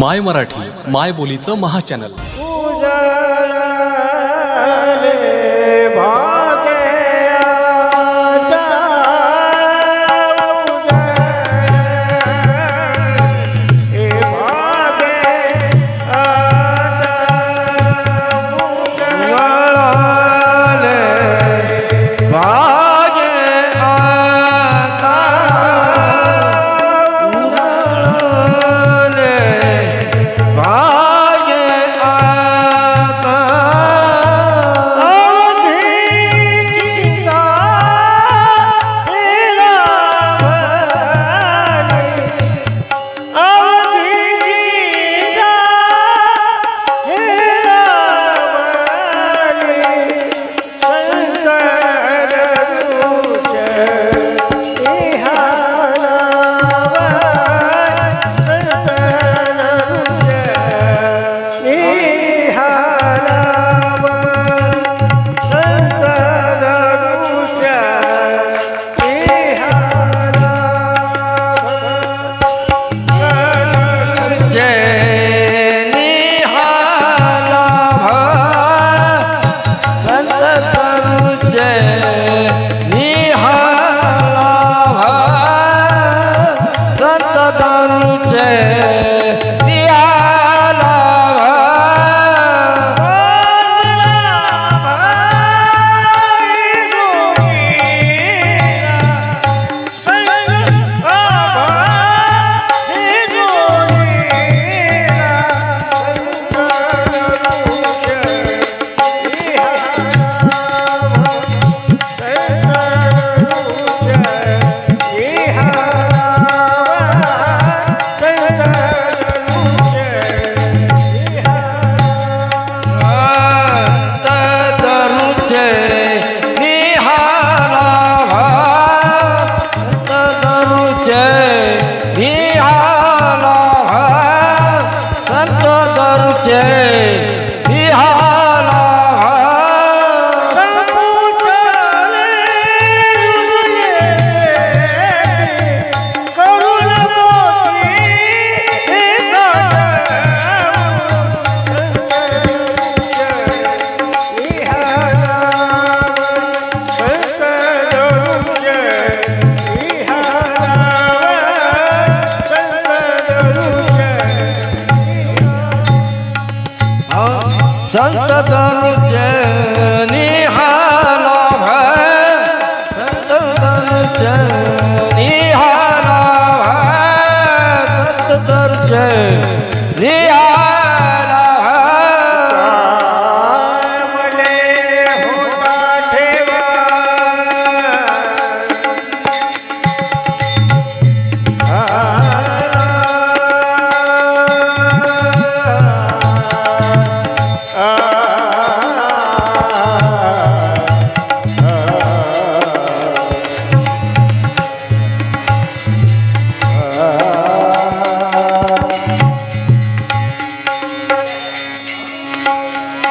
My Marathi माय बोलीचं महाचॅनल चॅनल.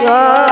Ah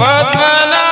पद्मना